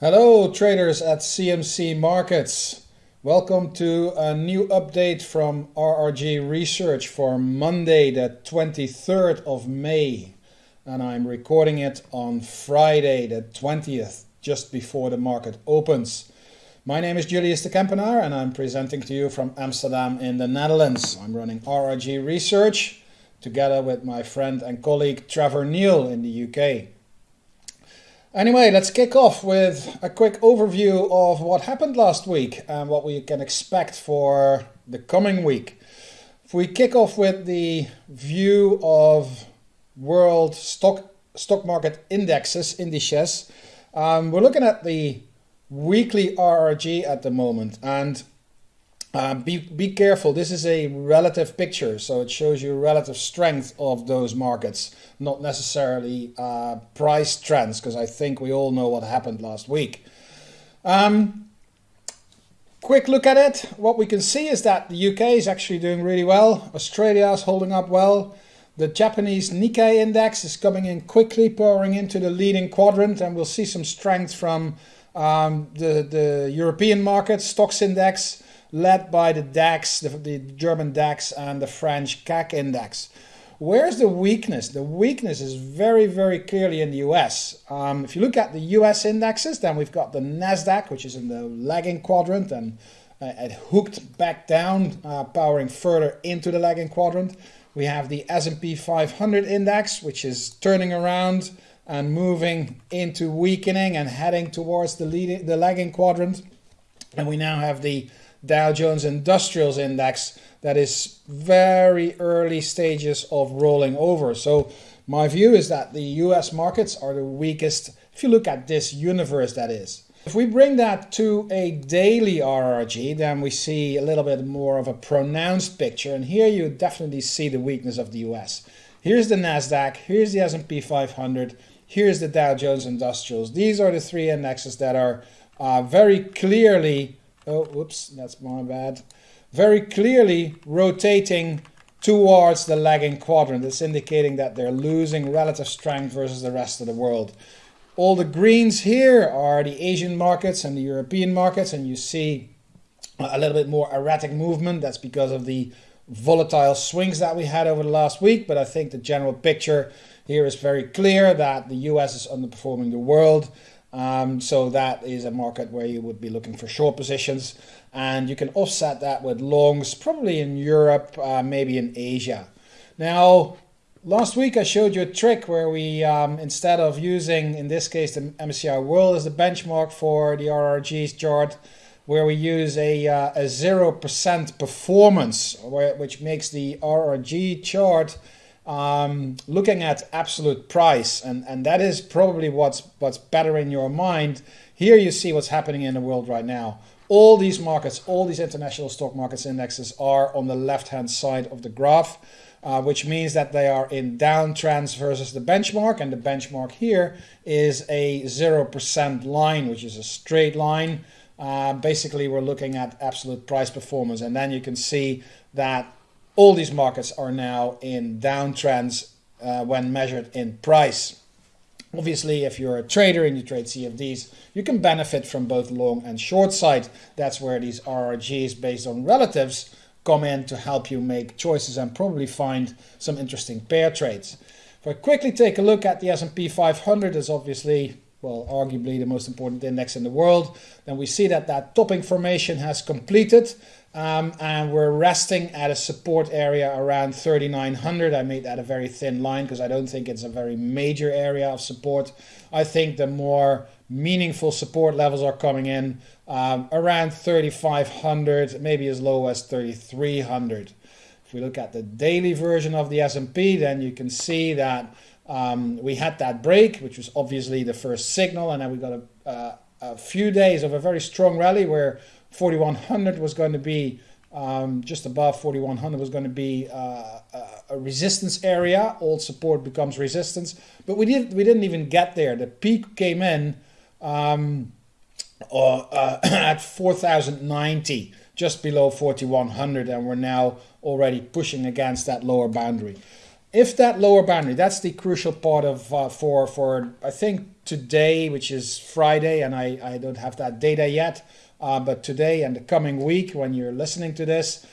Hello traders at CMC Markets. Welcome to a new update from RRG Research for Monday the 23rd of May. And I'm recording it on Friday the 20th, just before the market opens. My name is Julius de Kempenaer and I'm presenting to you from Amsterdam in the Netherlands. I'm running RRG Research together with my friend and colleague Trevor Neil in the UK. Anyway, let's kick off with a quick overview of what happened last week and what we can expect for the coming week. If we kick off with the view of world stock stock market indexes, indices, um, we're looking at the weekly RRG at the moment and uh, be, be careful, this is a relative picture, so it shows you relative strength of those markets, not necessarily uh, price trends, because I think we all know what happened last week. Um, quick look at it. What we can see is that the UK is actually doing really well. Australia is holding up well. The Japanese Nikkei index is coming in quickly, pouring into the leading quadrant, and we'll see some strength from um, the, the European market, stocks index, led by the DAX, the, the German DAX and the French CAC index. Where's the weakness? The weakness is very, very clearly in the US. Um, if you look at the US indexes, then we've got the NASDAQ, which is in the lagging quadrant and uh, it hooked back down, uh, powering further into the lagging quadrant. We have the S&P 500 index, which is turning around and moving into weakening and heading towards the, leading, the lagging quadrant. And we now have the Dow Jones Industrials Index that is very early stages of rolling over. So my view is that the US markets are the weakest if you look at this universe that is. If we bring that to a daily RRG, then we see a little bit more of a pronounced picture. And here you definitely see the weakness of the US. Here's the NASDAQ, here's the S&P 500, here's the Dow Jones Industrials. These are the three indexes that are uh, very clearly oh, whoops, that's my bad, very clearly rotating towards the lagging quadrant. It's indicating that they're losing relative strength versus the rest of the world. All the greens here are the Asian markets and the European markets, and you see a little bit more erratic movement. That's because of the volatile swings that we had over the last week, but I think the general picture here is very clear that the US is underperforming the world um, so that is a market where you would be looking for short positions and you can offset that with longs probably in Europe, uh, maybe in Asia. Now, last week I showed you a trick where we, um, instead of using, in this case, the MSCI World as the benchmark for the RRG's chart, where we use a, uh, a 0% performance, which makes the RRG chart um, looking at absolute price, and, and that is probably what's, what's better in your mind. Here you see what's happening in the world right now. All these markets, all these international stock markets indexes are on the left-hand side of the graph, uh, which means that they are in downtrends versus the benchmark, and the benchmark here is a 0% line, which is a straight line. Uh, basically, we're looking at absolute price performance, and then you can see that all these markets are now in downtrends uh, when measured in price. Obviously, if you're a trader and you trade CFDs, you can benefit from both long and short side. That's where these RRGs based on relatives come in to help you make choices and probably find some interesting pair trades. If I quickly take a look at the S&P 500, is obviously, well, arguably the most important index in the world, then we see that that topping formation has completed. Um, and we're resting at a support area around 3900. I made that a very thin line because I don't think it's a very major area of support. I think the more meaningful support levels are coming in um, around 3500, maybe as low as 3300. If we look at the daily version of the S&P, then you can see that um, we had that break, which was obviously the first signal, and then we got a, uh, a few days of a very strong rally where 4100 was going to be um, just above 4100 was going to be uh, a resistance area. Old support becomes resistance, but we didn't we didn't even get there. The peak came in um, uh, uh, at 4090, just below 4100, and we're now already pushing against that lower boundary. If that lower boundary, that's the crucial part of uh, for for I think today, which is Friday, and I I don't have that data yet, uh, but today and the coming week when you're listening to this,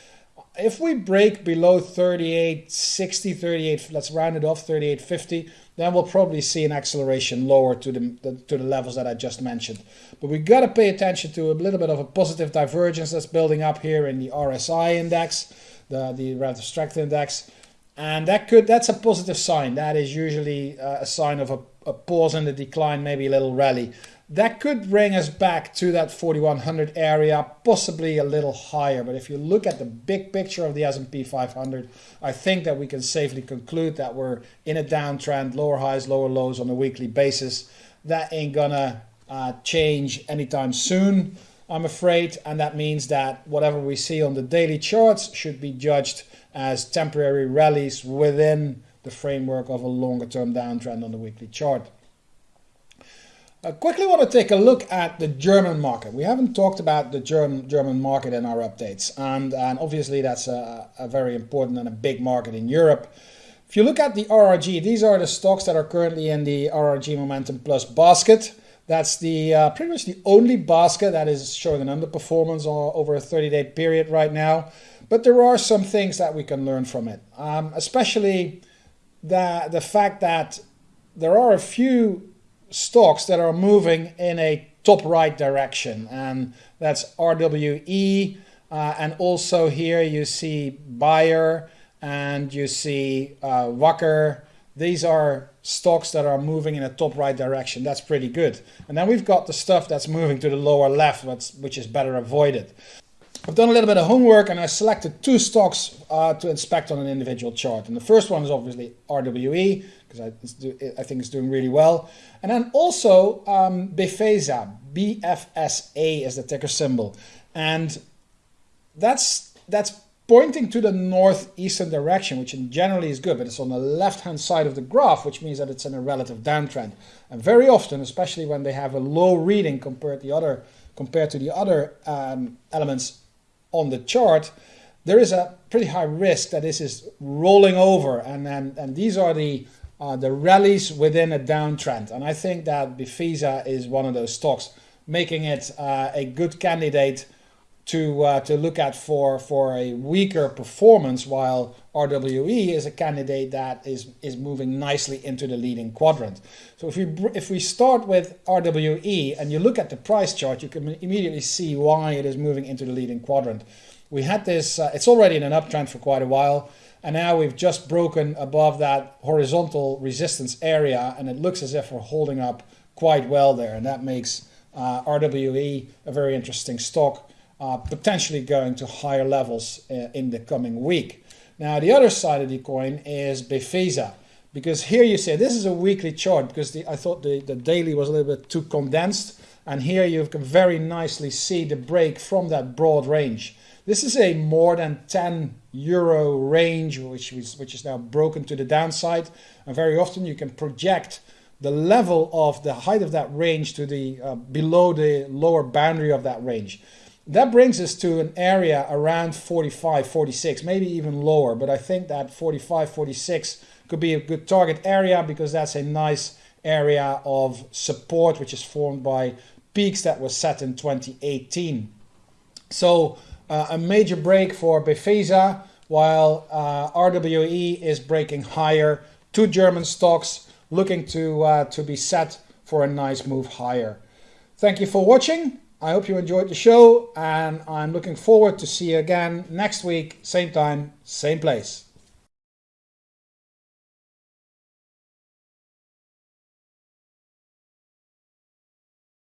if we break below 3860, 38, let's round it off 3850, then we'll probably see an acceleration lower to the, the to the levels that I just mentioned. But we got to pay attention to a little bit of a positive divergence that's building up here in the RSI index, the the relative strength index, and that could that's a positive sign. That is usually uh, a sign of a, a pause in the decline, maybe a little rally. That could bring us back to that 4100 area possibly a little higher. But if you look at the big picture of the S&P 500 I think that we can safely conclude that we're in a downtrend lower highs lower lows on a weekly basis. That ain't gonna uh, change anytime soon I'm afraid and that means that whatever we see on the daily charts should be judged as temporary rallies within the framework of a longer term downtrend on the weekly chart I quickly want to take a look at the German market. We haven't talked about the German German market in our updates, and, and obviously that's a, a very important and a big market in Europe. If you look at the RRG, these are the stocks that are currently in the RRG Momentum Plus basket. That's the uh, pretty much the only basket that is showing an underperformance over a 30-day period right now. But there are some things that we can learn from it, um, especially the the fact that there are a few stocks that are moving in a top right direction. And that's RWE uh, and also here you see Bayer and you see uh, Wacker. These are stocks that are moving in a top right direction that's pretty good and then we've got the stuff that's moving to the lower left which is better avoided I've done a little bit of homework and I selected two stocks uh, to inspect on an individual chart. And the first one is obviously RWE, because I, I, think it's doing really well. And then also um, Befesa, BFSA is the ticker symbol. And that's, that's pointing to the northeastern direction, which in generally is good, but it's on the left-hand side of the graph, which means that it's in a relative downtrend. And very often, especially when they have a low reading compared to the other, compared to the other um, elements on the chart, there is a pretty high risk that this is rolling over, and and, and these are the uh, the rallies within a downtrend. And I think that Befesa is one of those stocks, making it uh, a good candidate to uh, to look at for for a weaker performance, while RWE is a candidate that is is moving nicely into the leading quadrant. So if we if we start with RWE and you look at the price chart, you can immediately see why it is moving into the leading quadrant. We had this; uh, it's already in an uptrend for quite a while, and now we've just broken above that horizontal resistance area, and it looks as if we're holding up quite well there, and that makes uh, RWE a very interesting stock uh, potentially going to higher levels uh, in the coming week. Now, the other side of the coin is Befesa, because here you say this is a weekly chart because the, I thought the, the daily was a little bit too condensed, and here you can very nicely see the break from that broad range. This is a more than 10 euro range, which is, which is now broken to the downside, and very often you can project the level of the height of that range to the uh, below the lower boundary of that range. That brings us to an area around 45, 46, maybe even lower. But I think that 45, 46 could be a good target area because that's a nice area of support which is formed by peaks that were set in 2018. So uh, a major break for Befesa while uh, RWE is breaking higher. Two German stocks looking to, uh, to be set for a nice move higher. Thank you for watching. I hope you enjoyed the show and I'm looking forward to see you again next week, same time, same place.